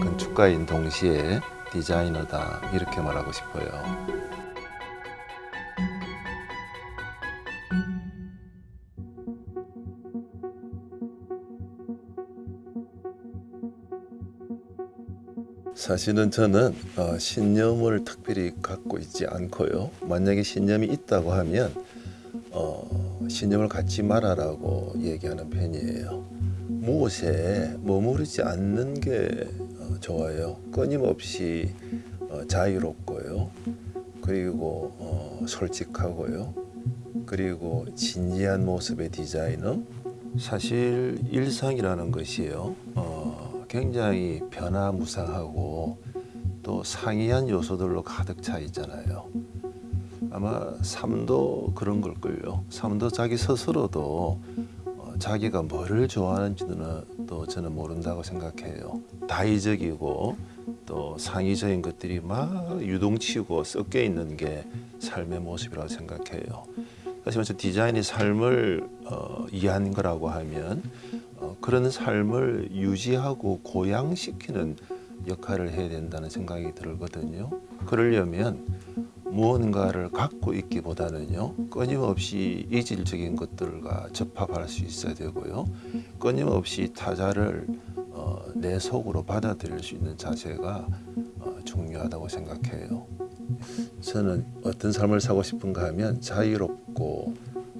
건축가인 동시에 디자이너다 이렇게 말하고 싶어요. 사실은 저는 어, 신념을 특별히 갖고 있지 않고요. 만약에 신념이 있다고 하면 어, 신념을 갖지 말아라고 얘기하는 편이에요. 무엇에 머무르지 않는 게 어, 좋아요. 끊임없이 어, 자유롭고요. 그리고 어, 솔직하고요. 그리고 진지한 모습의 디자이너. 사실 일상이라는 것이요. 어, 굉장히 변화무쌍하고 또 상이한 요소들로 가득 차 있잖아요. 아마 삶도 그런 걸걸요. 삶도 자기 스스로도 어, 자기가 뭐를 좋아하는지는 또 저는 모른다고 생각해요. 다의적이고 또 상의적인 것들이 막 유동치고 섞여 있는 게 삶의 모습이라고 생각해요. 사실 저 디자인이 삶을 어, 이해하는 거라고 하면 어, 그런 삶을 유지하고 고양시키는 역할을 해야 된다는 생각이 들거든요. 그러려면 무언가를 갖고 있기보다는요 끊임없이 이질적인 것들과 접합할 수 있어야 되고요. 끊임없이 타자를 어, 내 속으로 받아들일 수 있는 자세가 어, 중요하다고 생각해요. 저는 어떤 삶을 사고 싶은가 하면 자유롭고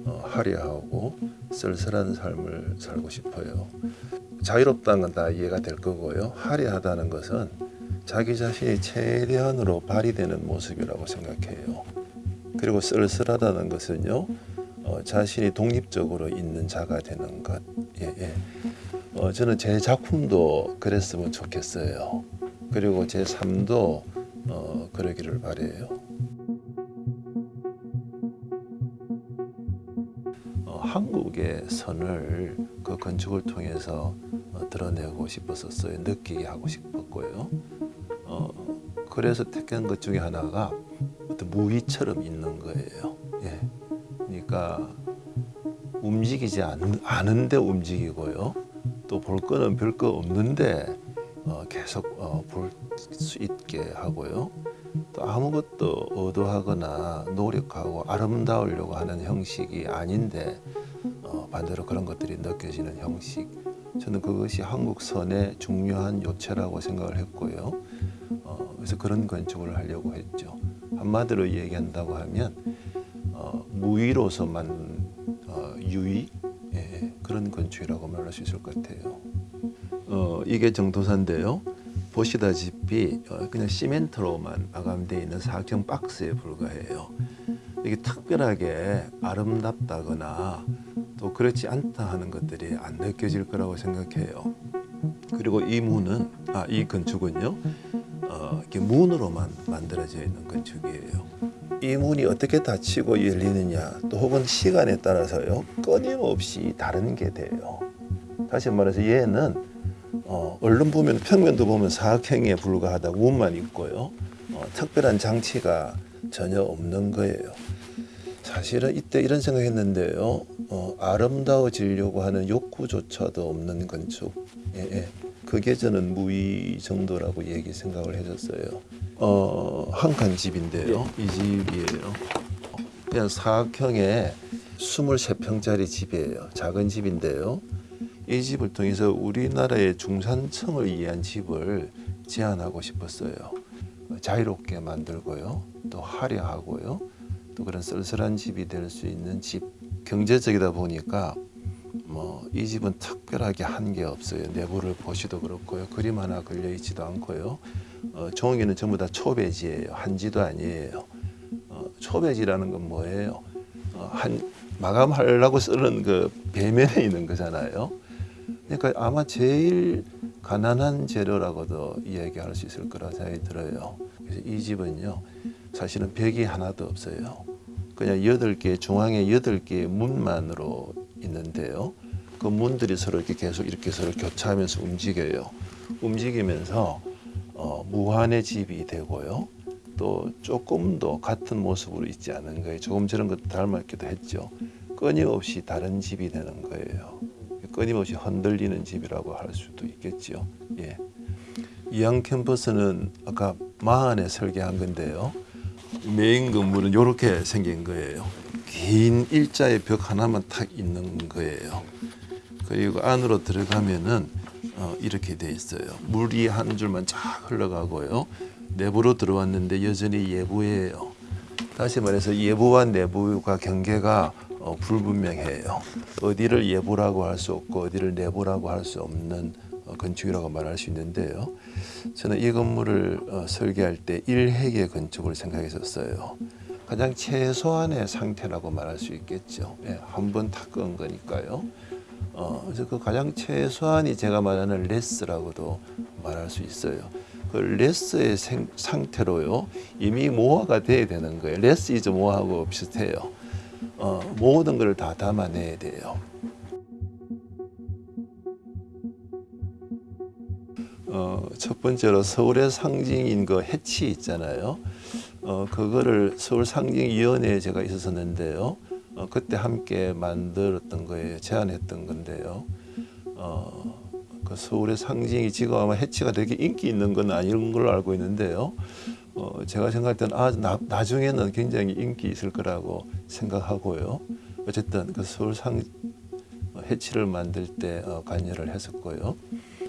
어, 화려하고 쓸쓸한 삶을 살고 싶어요. 자유롭다는 건 다 이해가 될 거고요. 화려하다는 것은 자기 자신이 최대한으로 발휘되는 모습이라고 생각해요. 그리고 쓸쓸하다는 것은요, 어, 자신이 독립적으로 있는 자가 되는 것. 예, 예. 어, 저는 제 작품도 그랬으면 좋겠어요. 그리고 제 삶도 어, 그러기를 바래요. 어, 한국의 선을 그 건축을 통해서 어, 드러내고 싶었었어요. 느끼게 하고 싶었고요. 어, 그래서 택한 것 중에 하나가 어떤 무의처럼 있는 거예요. 예. 그러니까 움직이지 않, 않은 데 움직이고요. 또 볼 거는 별 거 없는데 어, 계속 어, 볼 수 있게 하고요. 또 아무것도 의도하거나 노력하고 아름다우려고 하는 형식이 아닌데 어, 반대로 그런 것들이 느껴지는 형식. 저는 그것이 한국 선의 중요한 요체라고 생각을 했고요. 어, 그래서 그런 건축을 하려고 했죠. 한마디로 얘기한다고 하면 어, 무위로서만 어, 유의 예, 그런 건축이라고 말할 수 있을 것 같아요. 어, 이게 정도사인데요. 보시다시피 어, 그냥 시멘트로만 마감되어 있는 사각형 박스에 불과해요. 이게 특별하게 아름답다거나 또 그렇지 않다 하는 것들이 안 느껴질 거라고 생각해요. 그리고 이 문은 아 이 건축은요 어, 이렇게 문으로만 만들어져 있는 건축이에요. 이 문이 어떻게 닫히고 열리느냐 또 혹은 시간에 따라서요 끊임없이 다른 게 돼요. 다시 말해서 얘는 어, 얼른 보면 평면도 보면 사각형에 불과하다 문만 있고요 어, 특별한 장치가 전혀 없는 거예요. 사실은 이때 이런 생각했는데요. 어, 아름다워지려고 하는 욕구조차도 없는 건축. 예, 예. 그게 저는 무의 정도라고 얘기 생각을 해줬어요. 어, 한 칸 집인데요. 이 집이에요. 그냥 사각형의 23평짜리 집이에요. 작은 집인데요. 이 집을 통해서 우리나라의 중산층을 위한 집을 제안하고 싶었어요. 자유롭게 만들고요. 또 화려하고요. 또 그런 쓸쓸한 집이 될 수 있는 집. 경제적이다 보니까 뭐 이 집은 특별하게 한 게 없어요. 내부를 보시도 그렇고요. 그림 하나 걸려 있지도 않고요. 어, 종이는 전부 다 초배지예요. 한지도 아니에요. 어, 초배지라는 건 뭐예요? 어, 한 마감하려고 쓰는 그 배면에 있는 거잖아요. 그러니까 아마 제일 가난한 재료라고도 이야기할 수 있을 거라 생각이 들어요. 그래서 이 집은요, 사실은 벽이 하나도 없어요. 그냥 여덟 개 중앙에 여덟 개의 문만으로 있는데요. 그 문들이 서로 이렇게 계속 이렇게 서로 교차하면서 움직여요. 움직이면서 어, 무한의 집이 되고요. 또 조금도 같은 모습으로 있지 않은 거예요. 조금 저런 것 닮았기도 했죠. 끊임없이 다른 집이 되는 거예요. 끊임없이 흔들리는 집이라고 할 수도 있겠죠. 예. 이양 캠퍼스는 아까 마흔에 설계한 건데요. 메인 건물은 이렇게 생긴 거예요. 긴 일자의 벽 하나만 탁 있는 거예요. 그리고 안으로 들어가면은 어, 이렇게 돼 있어요. 물이 한 줄만 쫙 흘러가고요. 내부로 들어왔는데 여전히 예부예요. 다시 말해서 예부와 내부가 경계가 어, 불분명해요. 어디를 외부라고 할 수 없고 어디를 내부라고 할 수 없는 어, 건축이라고 말할 수 있는데요. 저는 이 건물을 어, 설계할 때 1획의 건축을 생각했었어요. 가장 최소한의 상태라고 말할 수 있겠죠. 예, 한번 닦은 거니까요. 어, 그래서 그 가장 최소한이 제가 말하는 less라고도 말할 수 있어요. 그 less의 생- 상태로요 이미 more가 돼야 되는 거예요. less is more하고 비슷해요. 어, 모든 걸 다 담아내야 돼요. 어, 첫 번째로 서울의 상징인 그 해치 있잖아요. 어, 그거를 서울 상징위원회에 제가 있었었는데요. 어, 그때 함께 만들었던 거예요. 제안했던 건데요. 어, 그 서울의 상징이 지금 아마 해치가 되게 인기 있는 건 아닌 걸로 알고 있는데요. 어, 제가 생각할 때는 아, 나, 나중에는 굉장히 인기 있을 거라고 생각하고요. 어쨌든 그 서울 상 어, 해치를 만들 때 어, 관여를 했었고요.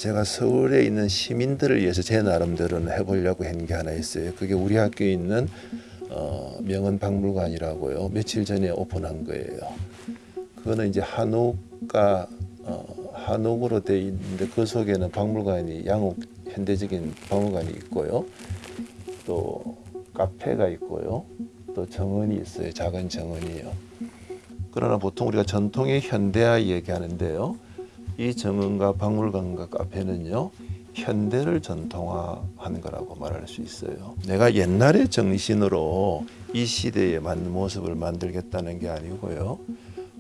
제가 서울에 있는 시민들을 위해서 제 나름대로는 해보려고 한 게 하나 있어요. 그게 우리 학교에 있는 어, 명언박물관이라고요. 며칠 전에 오픈한 거예요. 그거는 이제 한옥가 어, 한옥으로 돼 있는데 그 속에는 박물관이 양옥 현대적인 박물관이 있고요. 또 카페가 있고요. 또 정원이 있어요. 작은 정원이요. 그러나 보통 우리가 전통의 현대화 얘기하는데요. 이 정원과 박물관과 카페는요. 현대를 전통화한 거라고 말할 수 있어요. 내가 옛날의 정신으로 이 시대에 맞는 모습을 만들겠다는 게 아니고요.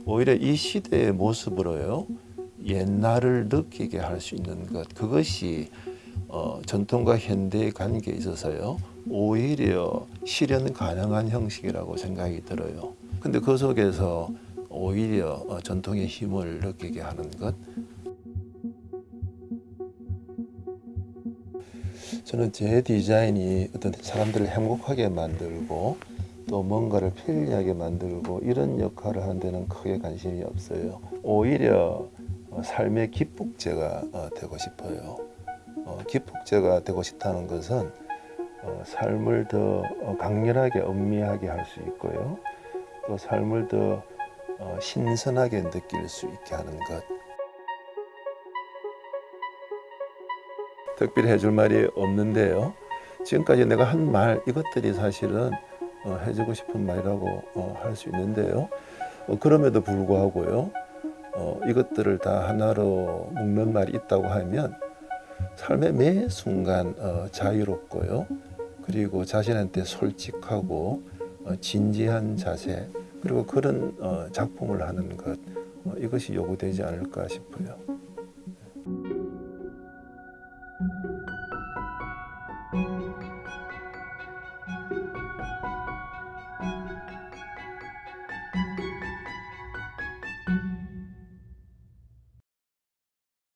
오히려 이 시대의 모습으로요. 옛날을 느끼게 할 수 있는 것 그것이 어, 전통과 현대의 관계에 있어서요. 오히려 실현 가능한 형식이라고 생각이 들어요. 근데 그 속에서 오히려 어, 전통의 힘을 느끼게 하는 것 저는 제 디자인이 어떤 사람들을 행복하게 만들고 또 뭔가를 편리하게 만들고 이런 역할을 하는 데는 크게 관심이 없어요. 오히려 어, 삶의 기폭제가 어, 되고 싶어요. 어, 기폭제가 되고 싶다는 것은 어, 삶을 더 어, 강렬하게 엄미하게 할 수 있고요. 또 삶을 더 어, 신선하게 느낄 수 있게 하는 것. 특별히 해줄 말이 없는데요. 지금까지 내가 한 말 이것들이 사실은 어, 해주고 싶은 말이라고 어, 할수 있는데요. 어, 그럼에도 불구하고요. 어, 이것들을 다 하나로 묶는 말이 있다고 하면 삶의 매 순간 어, 자유롭고요. 그리고 자신한테 솔직하고 어, 진지한 자세 그리고 그런 어, 작품을 하는 것 어, 이것이 요구되지 않을까 싶어요.